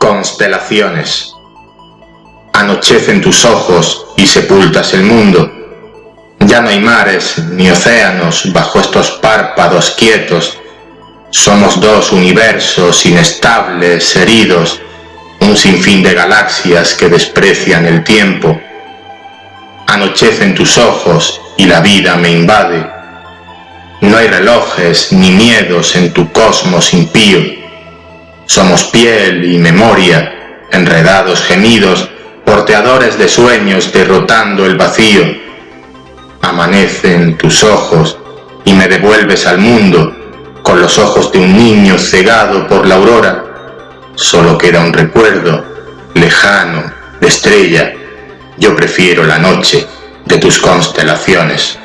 Constelaciones. Anochecen tus ojos y sepultas el mundo. Ya no hay mares ni océanos bajo estos párpados quietos. Somos dos universos inestables, heridos, un sinfín de galaxias que desprecian el tiempo. Anochecen tus ojos y la vida me invade. No hay relojes ni miedos en tu cosmos impío somos piel y memoria, enredados gemidos, porteadores de sueños derrotando el vacío. Amanecen tus ojos y me devuelves al mundo con los ojos de un niño cegado por la aurora. Solo queda un recuerdo lejano de estrella. Yo prefiero la noche de tus constelaciones.